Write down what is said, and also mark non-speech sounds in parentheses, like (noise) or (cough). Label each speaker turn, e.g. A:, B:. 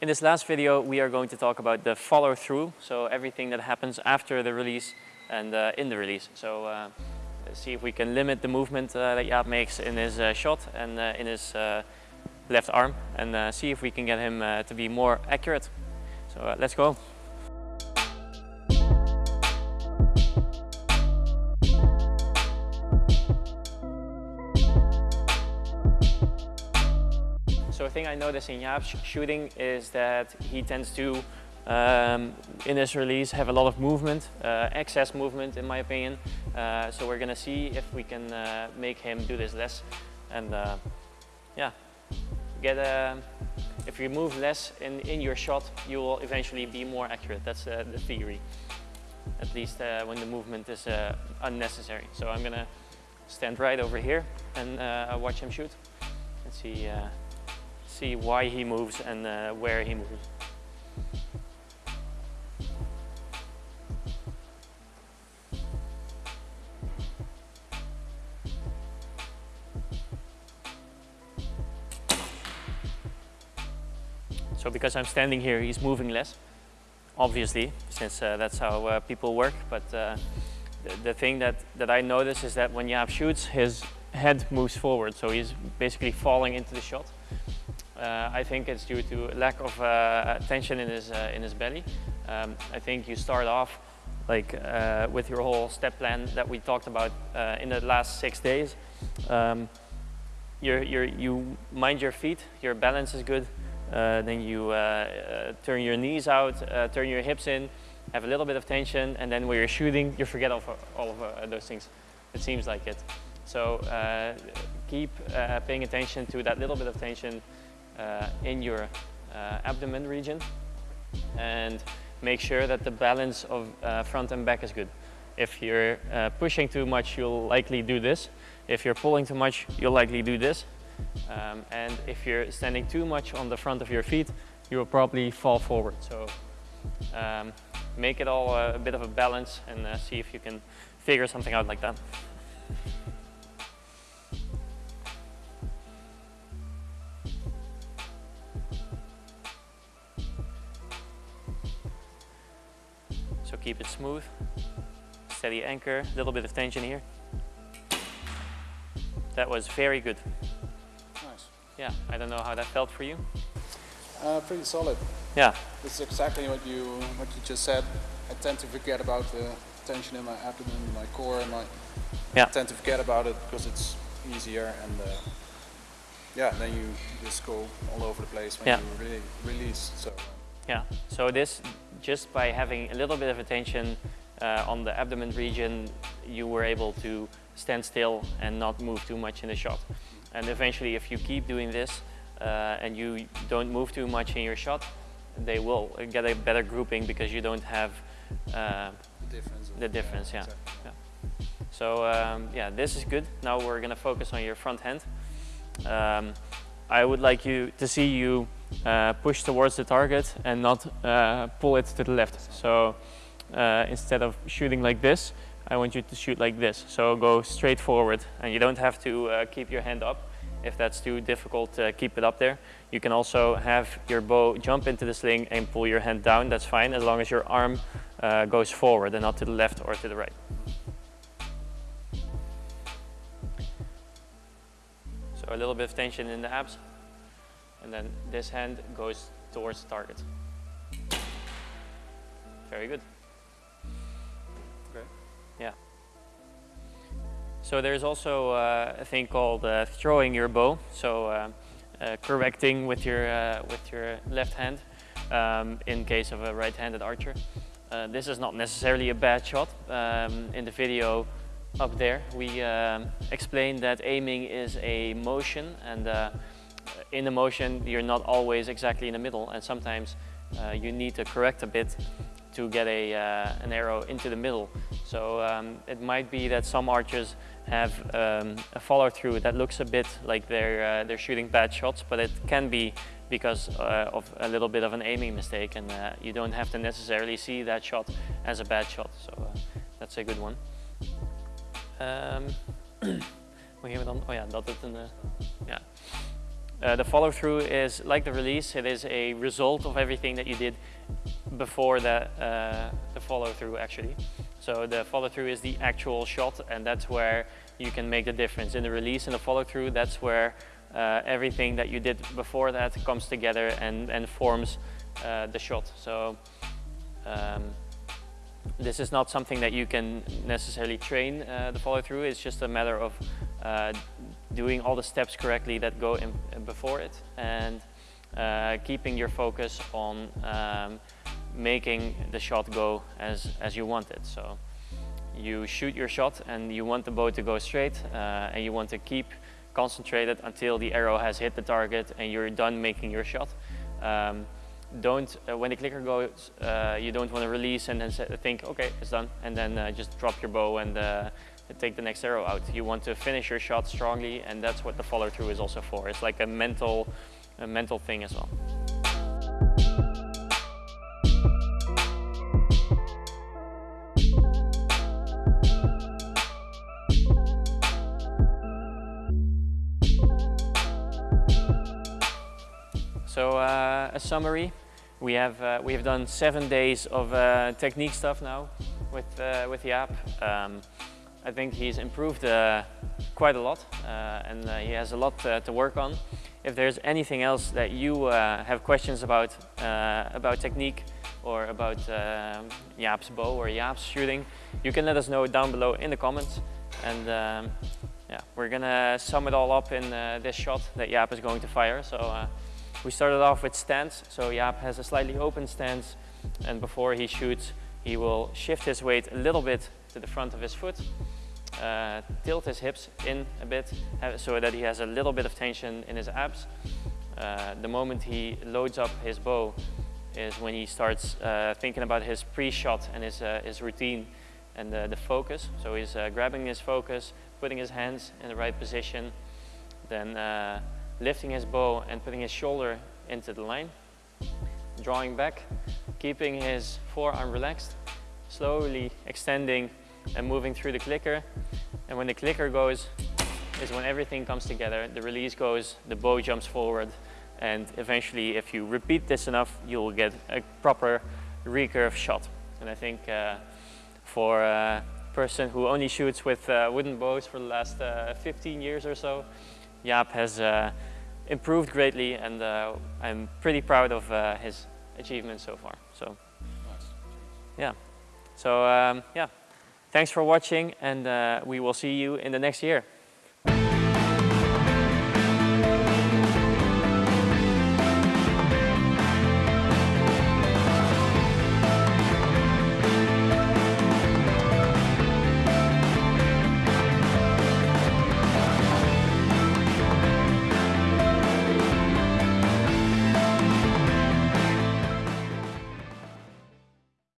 A: In this last video, we are going to talk about the follow through. So everything that happens after the release and uh, in the release. So uh, see if we can limit the movement uh, that Jaap makes in his uh, shot and uh, in his uh, left arm and see if we can get him to be more accurate. So let's go. Thing I notice in Jaap's shooting is that he tends to, um, in his release, have a lot of movement, uh, excess movement in my opinion. Uh, so we're gonna see if we can uh, make him do this less. And uh, yeah, get a, if you move less in, in your shot, you will eventually be more accurate. That's uh, the theory. At least uh, when the movement is unnecessary. So I'm gonna stand right over here and watch him shoot and see see why he moves and uh, where he moves. So because I'm standing here, he's moving less, obviously, since uh, that's how uh, people work. But uh, the, the, thing that, that I notice is that when Jaap shoots, his head moves forward. So he's basically falling into the shot. Uh, I think it's due to lack of uh, tension in his, uh, in his belly. Um, I think you start off like uh, with your whole step plan that we talked about uh, in the last six days. Um, you're, you're, you mind your feet, your balance is good, uh, then you turn your knees out, turn your hips in, have a little bit of tension, and then when you're shooting, you forget all of, all of those things. It seems like it. So keep paying attention to that little bit of tension uh, in your uh, abdomen region and make sure that the balance of uh, front and back is good. If you're pushing too much, you'll likely do this. If you're pulling too much, you'll likely do this. Um, and if you're standing too much on the front of your feet, you will probably fall forward. So um, make it all a bit of a balance and uh, see if you can figure something out like that. Keep it smooth, steady anchor, a little bit of tension here. That was very good.
B: Nice.
A: Yeah, I don't know how that felt for you.
B: Uh, pretty solid.
A: Yeah.
B: This is exactly what you what you just said. I tend to forget about the tension in my abdomen, my core, and my. Yeah. I tend to forget about it because it's easier and. Uh, yeah, then you just go all over the place when yeah. you really release. So.
A: Yeah, so this, just by having a little bit of attention uh, on the abdomen region, you were able to stand still and not move too much in the shot. And eventually, if you keep doing this uh, and you don't move too much in your shot, they will get a better grouping because you don't have uh,
B: the difference.
A: The difference, yeah. yeah. So um, yeah, this is good. Now we're going to focus on your front hand. Um, I would like you to see you uh, push towards the target and not uh, pull it to the left. So uh, instead of shooting like this, I want you to shoot like this. So go straight forward and you don't have to uh, keep your hand up. If that's too difficult, to keep it up there. You can also have your bow jump into the sling and pull your hand down. That's fine as long as your arm uh, goes forward and not to the left or to the right. So a little bit of tension in the abs and then this hand goes towards the target. Very good.
B: Okay.
A: Yeah. So there's also uh, a thing called uh, throwing your bow. So uh, uh correcting with your uh, with your left hand um, in case of a right-handed archer. Uh, this is not necessarily a bad shot. Um, in the video up there, we um, explained that aiming is a motion and in the motion, you're not always exactly in the middle and sometimes uh, you need to correct a bit to get a, uh, an arrow into the middle. So um, it might be that some archers have um, a follow through that looks a bit like they're, uh, they're shooting bad shots, but it can be because uh, of a little bit of an aiming mistake and uh, you don't have to necessarily see that shot as a bad shot. So uh, that's a good one. Um? (coughs) Oh ja, dat het een... ja. Uh, the follow through is like the release, it is a result of everything that you did before the, uh, the follow through actually. So the follow through is the actual shot and that's where you can make the difference. In the release and the follow through, that's where uh, everything that you did before that comes together and, and forms uh, the shot. So um, this is not something that you can necessarily train uh, the follow through. It's just a matter of uh, doing all the steps correctly that go in, before it and uh, keeping your focus on um, making the shot go as, as you want it. So you shoot your shot and you want the bow to go straight uh, and you want to keep concentrated until the arrow has hit the target and you're done making your shot. Um, don't, uh, when the clicker goes, uh, you don't want to release and then think, okay, it's done, and then uh, just drop your bow and take the next arrow out. You want to finish your shot strongly, and that's what the follow through is also for. It's like a mental, a mental thing as well. So uh, a summary, we have uh, we have done seven days of uh, technique stuff now with uh, with Jaap. Um, I think he's improved uh, quite a lot uh, and uh, he has a lot uh, to work on. If there's anything else that you uh, have questions about about technique or about um, Jaap's bow or Jaap's shooting, you can let us know down below in the comments. And um, yeah, we're gonna sum it all up in this shot that Jaap is going to fire. So. We started off with stance, so Jaap has a slightly open stance and before he shoots he will shift his weight a little bit to the front of his foot, uh, tilt his hips in a bit so that he has a little bit of tension in his abs. Uh, the moment he loads up his bow is when he starts uh, thinking about his pre-shot and his, uh, his routine and the focus. So he's uh, grabbing his focus, putting his hands in the right position, then uh, lifting his bow and putting his shoulder into the line, drawing back, keeping his forearm relaxed, slowly extending and moving through the clicker. And when the clicker goes, is when everything comes together, the release goes, the bow jumps forward, and eventually if you repeat this enough, you'll get a proper recurve shot. And I think uh, for a person who only shoots with uh, wooden bows for the last uh, 15 years or so, Jaap has uh, improved greatly and uh, I'm pretty proud of uh, his achievements so far. So, yeah. So, um, yeah. Thanks for watching and uh, we will see you in the next year.